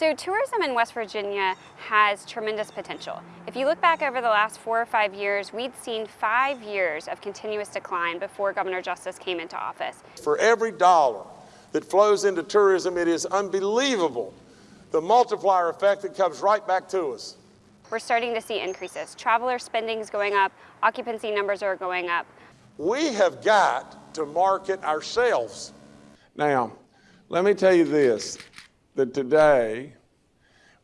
So tourism in West Virginia has tremendous potential. If you look back over the last four or five years, we'd seen five years of continuous decline before Governor Justice came into office. For every dollar that flows into tourism, it is unbelievable the multiplier effect that comes right back to us. We're starting to see increases. Traveler spending is going up, occupancy numbers are going up. We have got to market ourselves. Now, let me tell you this that today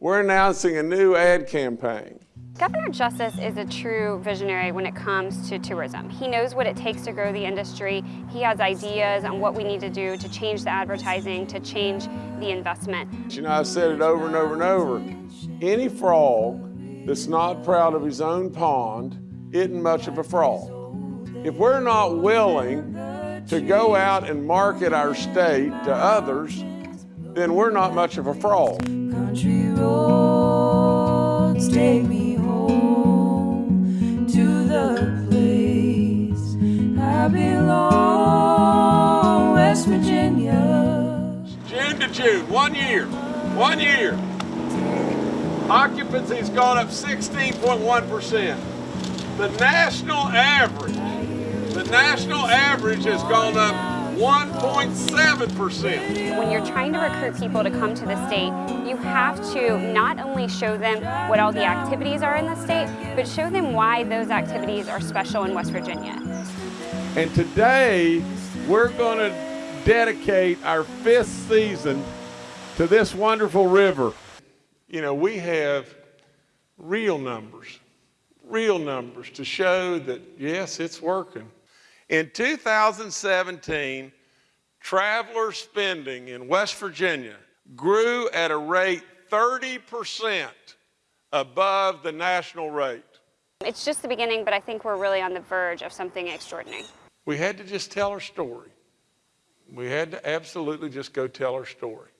we're announcing a new ad campaign. Governor Justice is a true visionary when it comes to tourism. He knows what it takes to grow the industry. He has ideas on what we need to do to change the advertising, to change the investment. You know, I've said it over and over and over. Any frog that's not proud of his own pond isn't much of a frog. If we're not willing to go out and market our state to others, then we're not much of a fraud. Country roads take me home to the place I belong, West Virginia. June to June, one year, one year. Occupancy's gone up 16.1%. The national average, the national average has gone up 1.7%. When you're trying to recruit people to come to the state, you have to not only show them what all the activities are in the state, but show them why those activities are special in West Virginia. And today, we're going to dedicate our fifth season to this wonderful river. You know, we have real numbers, real numbers to show that, yes, it's working. In 2017, traveler spending in West Virginia grew at a rate 30% above the national rate. It's just the beginning, but I think we're really on the verge of something extraordinary. We had to just tell our story. We had to absolutely just go tell our story.